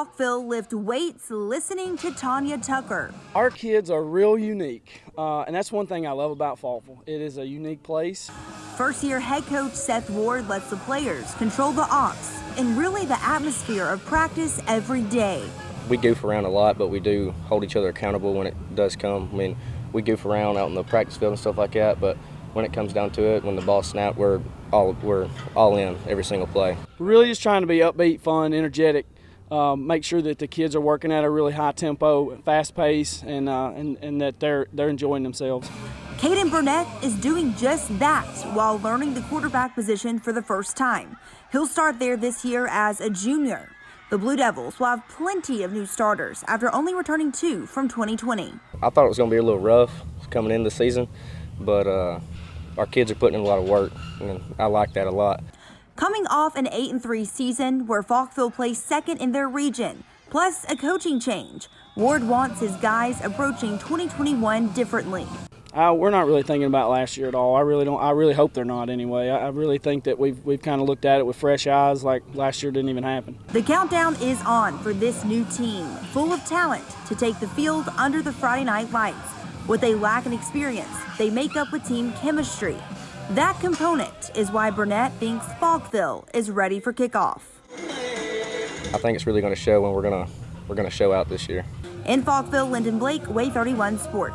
Falkville lift weights listening to Tanya Tucker. Our kids are real unique, uh, and that's one thing I love about Falkville. It is a unique place. First year head coach Seth Ward lets the players control the ops and really the atmosphere of practice every day. We goof around a lot, but we do hold each other accountable when it does come. I mean, we goof around out in the practice field and stuff like that, but when it comes down to it, when the ball snaps, we're all we're all in every single play. We're really just trying to be upbeat, fun, energetic. Um, make sure that the kids are working at a really high tempo, fast pace, and uh, and, and that they're they're enjoying themselves. Caden Burnett is doing just that while learning the quarterback position for the first time. He'll start there this year as a junior. The Blue Devils will have plenty of new starters after only returning two from 2020. I thought it was going to be a little rough coming in the season, but uh, our kids are putting in a lot of work, and I like that a lot. Coming off an 8 and 3 season where Falkville placed second in their region, plus a coaching change, Ward wants his guys approaching 2021 differently. Uh, we're not really thinking about last year at all. I really don't. I really hope they're not anyway. I, I really think that we've we've kind of looked at it with fresh eyes, like last year didn't even happen. The countdown is on for this new team, full of talent, to take the field under the Friday night lights. What they lack in experience, they make up with team chemistry. That component is why Burnett thinks Falkville is ready for kickoff. I think it's really going to show when we're going to we're going to show out this year. In Falkville, Lyndon Blake, WAAY 31 Sports.